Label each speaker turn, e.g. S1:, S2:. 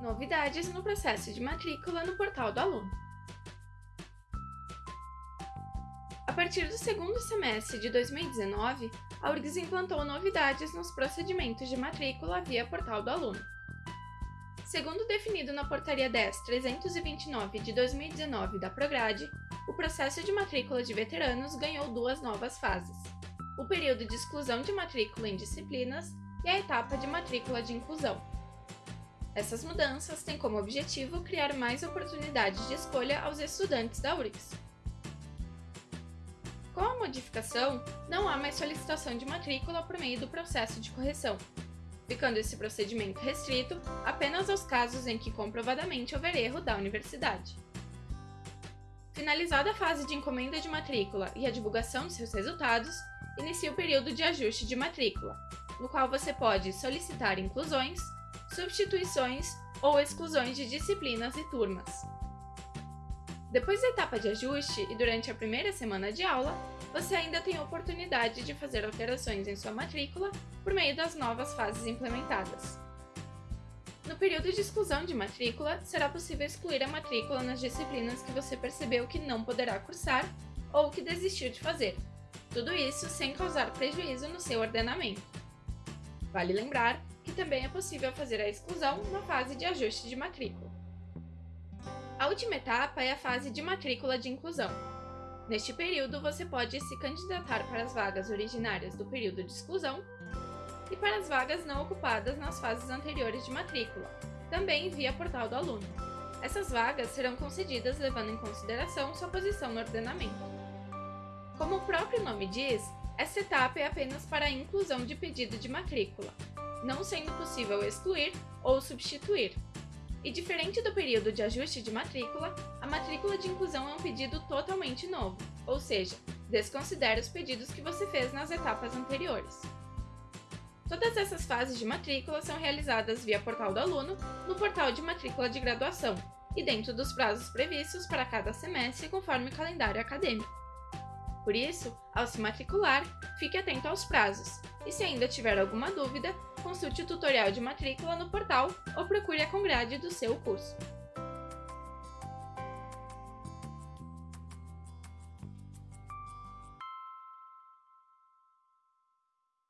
S1: Novidades no processo de matrícula no portal do aluno. A partir do segundo semestre de 2019, a URGS implantou novidades nos procedimentos de matrícula via portal do aluno. Segundo definido na Portaria 10.329 de 2019 da Prograde, o processo de matrícula de veteranos ganhou duas novas fases: o período de exclusão de matrícula em disciplinas e a etapa de matrícula de inclusão. Essas mudanças têm como objetivo criar mais oportunidades de escolha aos estudantes da URGS. Com a modificação, não há mais solicitação de matrícula por meio do processo de correção, ficando esse procedimento restrito apenas aos casos em que comprovadamente houver erro da universidade. Finalizada a fase de encomenda de matrícula e a divulgação de seus resultados, inicia o período de ajuste de matrícula, no qual você pode solicitar inclusões, substituições ou exclusões de disciplinas e turmas. Depois da etapa de ajuste e durante a primeira semana de aula, você ainda tem a oportunidade de fazer alterações em sua matrícula por meio das novas fases implementadas. No período de exclusão de matrícula, será possível excluir a matrícula nas disciplinas que você percebeu que não poderá cursar ou que desistiu de fazer. Tudo isso sem causar prejuízo no seu ordenamento. Vale lembrar que também é possível fazer a exclusão na fase de ajuste de matrícula. A última etapa é a fase de matrícula de inclusão. Neste período, você pode se candidatar para as vagas originárias do período de exclusão e para as vagas não ocupadas nas fases anteriores de matrícula, também via portal do aluno. Essas vagas serão concedidas levando em consideração sua posição no ordenamento. Como o próprio nome diz, essa etapa é apenas para a inclusão de pedido de matrícula, não sendo possível excluir ou substituir. E diferente do período de ajuste de matrícula, a matrícula de inclusão é um pedido totalmente novo, ou seja, desconsidere os pedidos que você fez nas etapas anteriores. Todas essas fases de matrícula são realizadas via portal do aluno no portal de matrícula de graduação e dentro dos prazos previstos para cada semestre conforme o calendário acadêmico. Por isso, ao se matricular, fique atento aos prazos e se ainda tiver alguma dúvida, consulte o tutorial de matrícula no portal ou procure a Congrade do seu curso.